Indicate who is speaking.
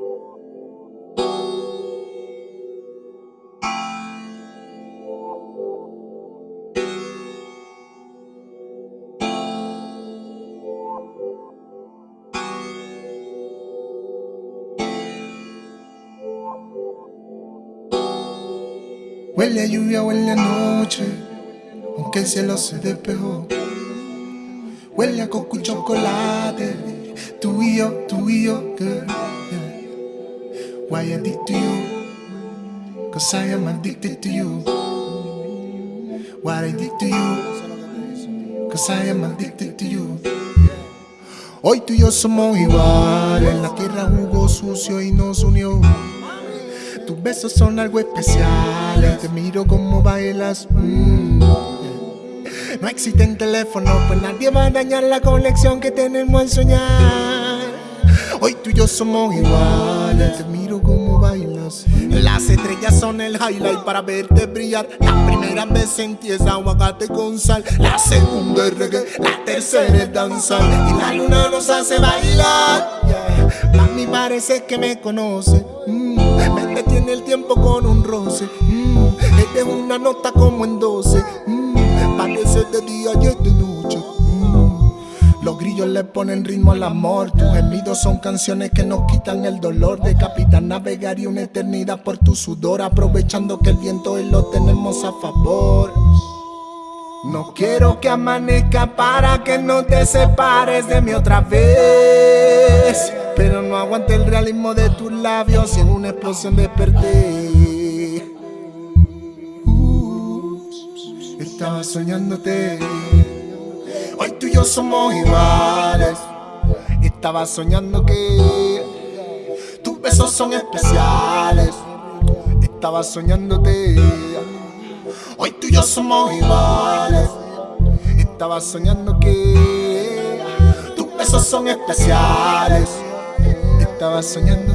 Speaker 1: Huele a lluvia, huele a noche, aunque el cielo se despejó. Huele a coco y chocolate, tú y yo, tú y yo, girl. Why addicted to you? Cause I am addicted to you. Why I to you? Cause I am addicted to you. Hoy tú y yo somos iguales, la tierra jugó sucio y nos unió. Tus besos son algo especial. Te miro como bailas. Mm. No existen teléfonos, pues nadie va a dañar la conexión que tenemos al soñar. Hoy tú y yo somos iguales. Te miro como bailas. Las estrellas son el highlight para verte brillar. La primera vez sentí esa aguacate con sal. La segunda es reggae, la tercera es danzar. Y la luna nos hace bailar. A mí parece que me conoce. Mm tiene el tiempo con un roce. Mm, es una nota como en 12. Mm, parece de día y grillos le ponen ritmo al amor. Tus gemidos son canciones que nos quitan el dolor. De capitán navegaría una eternidad por tu sudor. Aprovechando que el viento hoy lo tenemos a favor. No quiero que amanezca para que no te separes de mí otra vez. Pero no aguante el realismo de tus labios y en una explosión desperté. Uh, estaba soñándote. Hoy tú y yo somos iguales. Estaba soñando que tus besos son especiales. Estaba soñándote. Hoy tú y yo somos iguales. Estaba soñando que tus besos son especiales. Estaba soñando